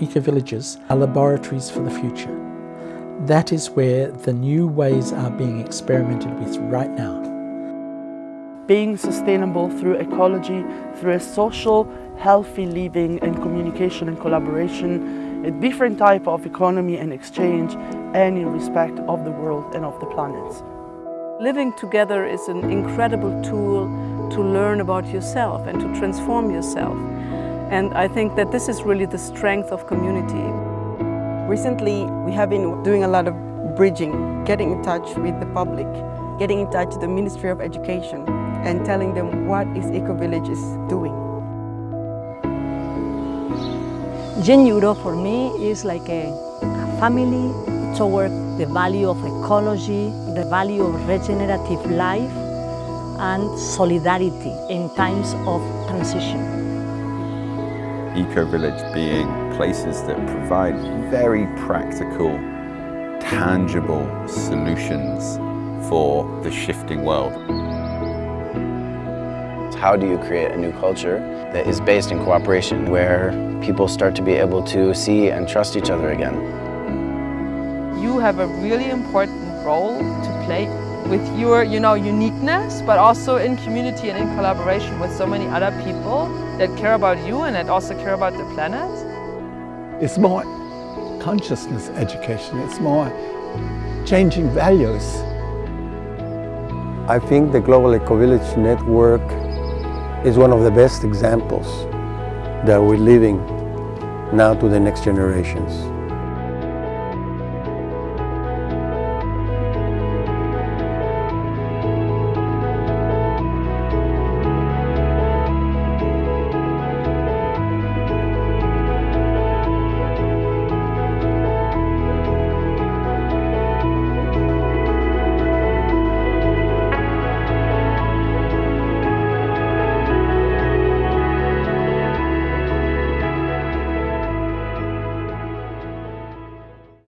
eco-villages are laboratories for the future. That is where the new ways are being experimented with right now. Being sustainable through ecology, through a social, healthy living and communication and collaboration, a different type of economy and exchange, and in respect of the world and of the planet. Living together is an incredible tool to learn about yourself and to transform yourself. And I think that this is really the strength of community. Recently, we have been doing a lot of bridging, getting in touch with the public, getting in touch with the Ministry of Education and telling them what is Eco-Village is doing. GEN Europe for me is like a, a family toward the value of ecology, the value of regenerative life and solidarity in times of transition. Eco-Village being places that provide very practical, tangible solutions for the shifting world. How do you create a new culture that is based in cooperation, where people start to be able to see and trust each other again? You have a really important role to play with your you know, uniqueness, but also in community and in collaboration with so many other people that care about you and that also care about the planet. It's more consciousness education, it's more changing values. I think the Global Eco-Village Network is one of the best examples that we're leaving now to the next generations.